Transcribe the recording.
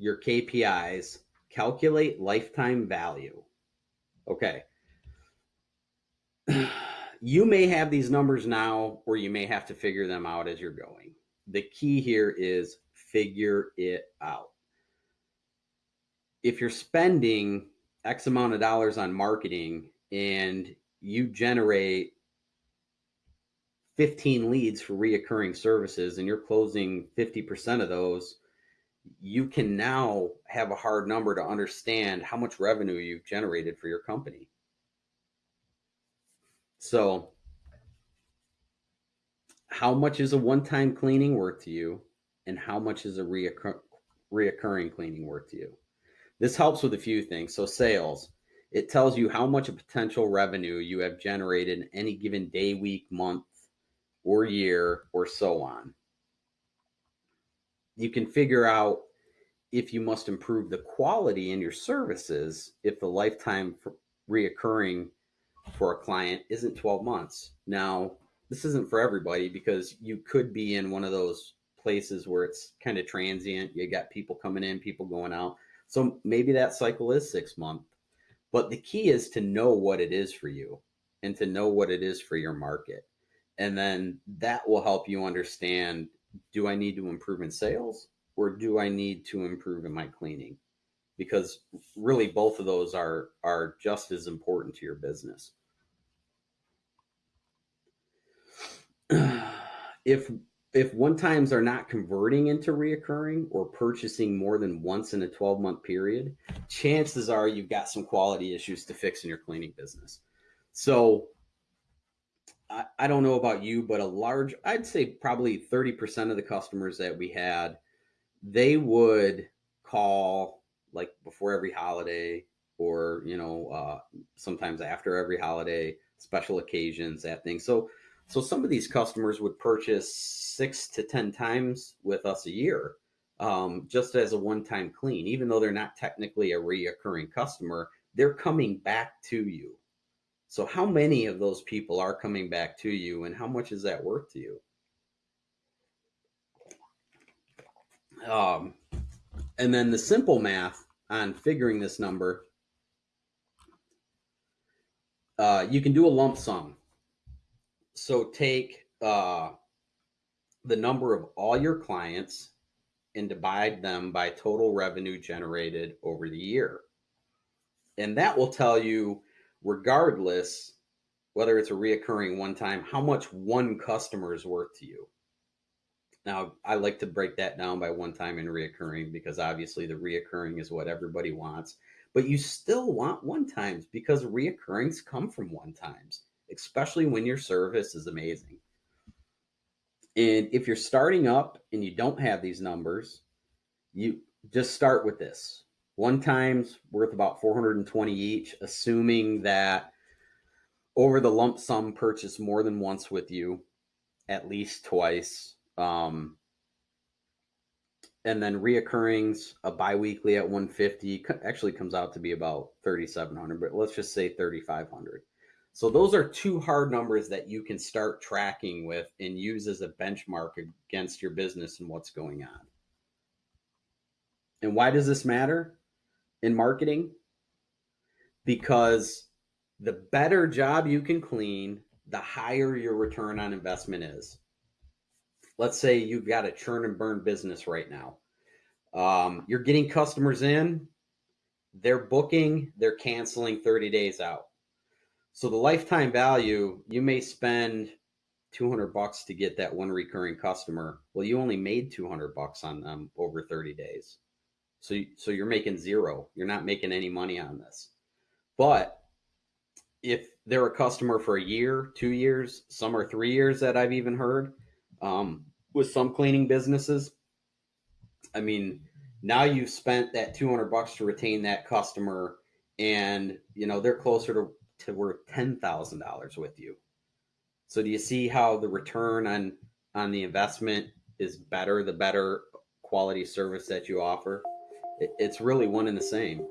your KPIs, calculate lifetime value. Okay. You may have these numbers now, or you may have to figure them out as you're going. The key here is figure it out. If you're spending X amount of dollars on marketing and you generate 15 leads for reoccurring services and you're closing 50% of those, you can now have a hard number to understand how much revenue you've generated for your company. So, how much is a one time cleaning worth to you? And how much is a reoccur- reoccurring cleaning worth to you? This helps with a few things. So, sales, it tells you how much of potential revenue you have generated in any given day, week, month, or year, or so on. You can figure out if you must improve the quality in your services if the lifetime reoccurring for a client isn't 12 months. Now, this isn't for everybody because you could be in one of those places where it's kind of transient. You got people coming in, people going out. So maybe that cycle is six months. But the key is to know what it is for you and to know what it is for your market. And then that will help you understand do I need to improve in sales or do I need to improve in my cleaning? Because really both of those are are just as important to your business. if if one times are not converting into reoccurring or purchasing more than once in a 12 month period, chances are you've got some quality issues to fix in your cleaning business. So I, I don't know about you, but a large, I'd say probably 30% of the customers that we had, they would call like before every holiday or, you know, uh, sometimes after every holiday, special occasions, that thing. So so some of these customers would purchase six to 10 times with us a year, um, just as a one time clean. Even though they're not technically a reoccurring customer, they're coming back to you. So, how many of those people are coming back to you, and how much is that worth to you? Um, and then the simple math on figuring this number, uh, you can do a lump sum so take uh, the number of all your clients and divide them by total revenue generated over the year. And that will tell you, regardless whether it's a reoccurring one time, how much one customer is worth to you. Now, I like to break that down by one time and reoccurring because obviously the reoccurring is what everybody wants, but you still want one times because reoccurrings come from one times especially when your service is amazing. And if you're starting up and you don't have these numbers, you just start with this. One time's worth about 420 each, assuming that over the lump sum purchase more than once with you, at least twice. Um, and then reoccurrings, a biweekly at 150 actually comes out to be about 3,700, but let's just say 3,500. So those are two hard numbers that you can start tracking with and use as a benchmark against your business and what's going on. And why does this matter in marketing? Because the better job you can clean, the higher your return on investment is. Let's say you've got a churn and burn business right now. Um, you're getting customers in, they're booking, they're canceling 30 days out so the lifetime value, you may spend 200 bucks to get that one recurring customer. Well, you only made 200 bucks on them over 30 days. So, so you're making zero. You're not making any money on this. But if they're a customer for a year, two years, some are three years that I've even heard um, with some cleaning businesses. I mean, now you've spent that 200 bucks to retain that customer and you know they're closer to to worth $10,000 with you. So do you see how the return on on the investment is better the better quality service that you offer? It, it's really one and the same.